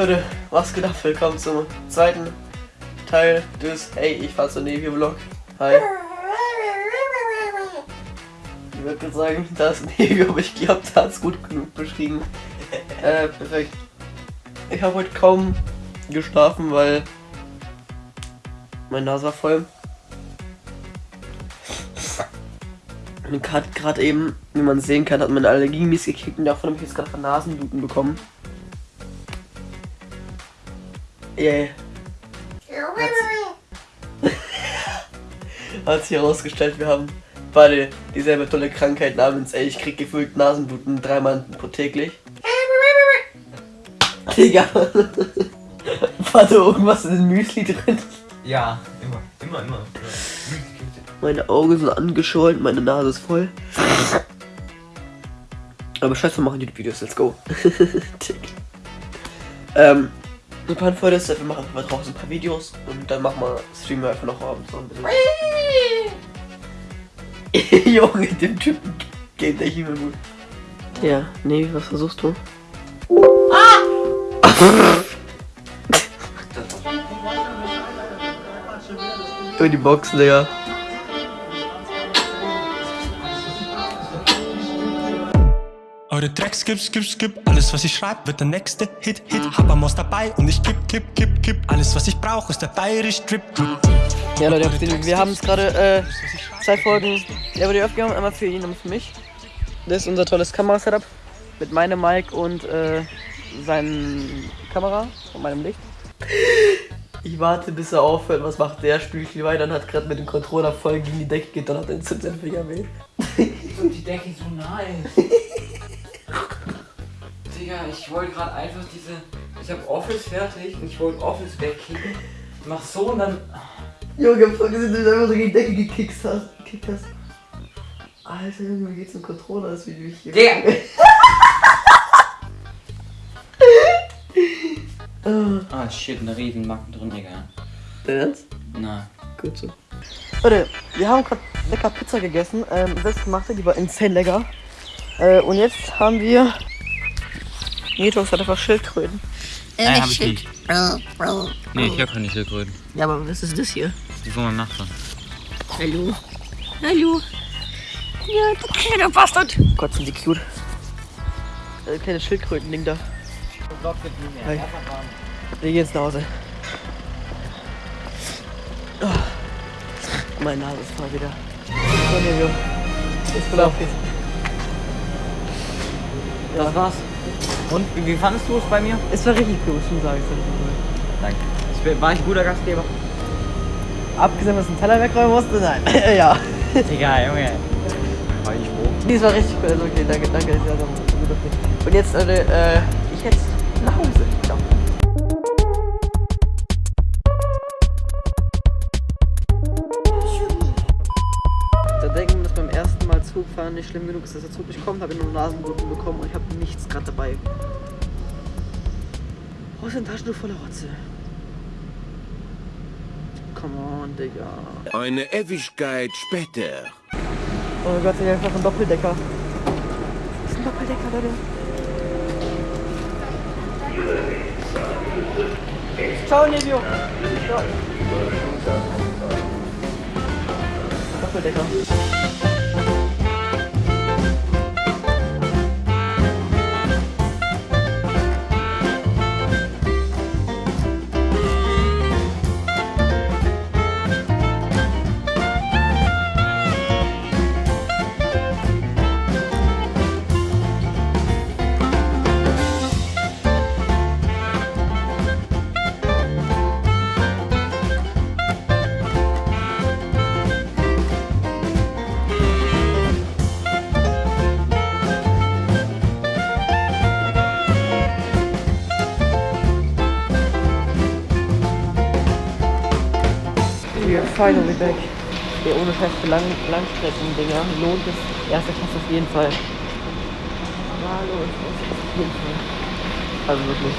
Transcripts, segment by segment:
Leute, was geht ab? Willkommen zum zweiten Teil des Hey, ich fahr zur Navy Vlog. Hi. Ich würde sagen, das Navy, aber ich glaube, da hat es gut genug beschrieben. Äh, perfekt. Ich habe heute kaum geschlafen, weil meine Nase war voll. Und gerade eben, wie man sehen kann, hat meine Allergie mies gekickt und davon habe ich jetzt gerade Nasenbluten bekommen. Yeah. Hat sich herausgestellt, wir haben beide dieselbe tolle Krankheit namens, ey, ich krieg gefühlt Nasenbluten dreimal täglich. Digga. War da irgendwas in den Müsli drin? Ja, immer, immer, immer. Meine Augen sind angeschwollen, meine Nase ist voll. Aber scheiße, wir machen die Videos, let's go. ähm, ein paar Folge ist, wir machen einfach draußen ein paar Videos und dann machen wir, streamen wir einfach noch abends noch ein bisschen. Junge, dem Typen geht der Himmel gut. Ja, nee, was versuchst du? Ah! die Boxen, Digga. Eure Tracks skip, skip, skip. Alles, was ich schreib, wird der nächste Hit, Hit. Hab am dabei und ich kipp, kipp, kipp, kipp. Alles, was ich brauche, ist der bayerisch Drip, Drip. Ja, Leute, wir haben es gerade äh, zwei Folgen der wurde aufgenommen, einmal für ihn und für mich. Das ist unser tolles Kamerasetup mit meinem Mic und äh, seinen Kamera und meinem Licht. Ich warte, bis er aufhört. Was macht der? Spielt weiter und hat gerade mit dem Controller voll gegen die Decke gedonnert und sind sein Finger weh. Und die Decke ist so nice. Digga, ich wollte gerade einfach diese. Ich habe Office fertig und ich wollte Office wegkicken. Mach so und dann. Junge, vergiss, dass du einfach so gegen die Decke gekickt hast. Gekickt hast. Alter Junge, wie geht's dem Controller? Das Video hier. Digga! ah shit, eine riesen Macken drin, egal. Ernst? Na. Gut so. Leute, wir haben gerade lecker Pizza gegessen, ähm, selbstgemachte, die war insane lecker. Äh, und jetzt haben wir. Nitos hat einfach Schildkröten. Äh, Nein, nicht hab ich Schild. nicht. Nee, ich hab keine Schildkröten. Ja, aber was ist das hier? Das ist die von meinem Nachbarn. Hallo. Hallo. Ja, du kleiner Bastard. Gott, sind die cute. Äh, kleine Schildkröten-Ding da. Hi. Wir gehen jetzt nach Hause. Oh. Meine Nase ist voll wieder. So, Nevio. Ist auf Das war's. Und wie, fandest du es bei mir? Es war richtig cool, schon es war richtig cool. Danke. Ich war ich ein guter Gastgeber? Abgesehen, dass du einen Teller wegräumen musste, nein. ja. Egal, Junge. War ich froh. Nee, es war richtig cool. Also okay, danke, danke. Gut. Und jetzt, Leute, äh, ich jetzt nach Hause. Zugfahren nicht schlimm genug ist, dass der Zug nicht kommt, habe ich nur Nasenbluten bekommen und ich habe nichts gerade dabei. Wo ist ein Taschentuch voller Rotze? Come on, Digga. Eine Ewigkeit später. Oh Gott, ich einfach ein Doppeldecker. Das ist ein Doppeldecker, Leute. Ciao, Nevio. Ciao. Doppeldecker. We are finally back. Der ohne Scheiß für Lang Langstrecken-Dinger lohnt es. Erster Klasse auf jeden Fall. Ja, lohnt es auf jeden Fall. Also wirklich.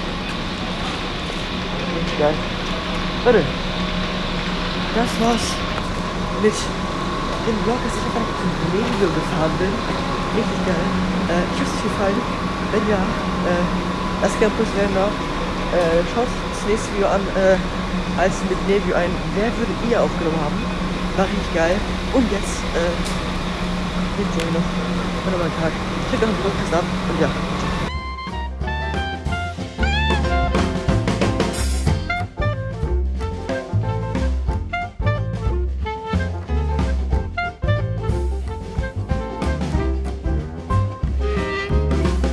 Richtig geil. Leute, das war's mit dem Vlog, dass ich einfach zum Regio gefahren bin. Richtig geil. Äh, ich hoffe, es gefallen. Wenn ja, äh, lasst gerne Push rein da. äh, schaut das nächste Video an, äh, als mit Nevio ein Wer würde ihr aufgenommen haben. War richtig geil. Und jetzt, äh, ja noch. Warte mal einen Tag. Ich drücke noch einen Podcast ab und ja,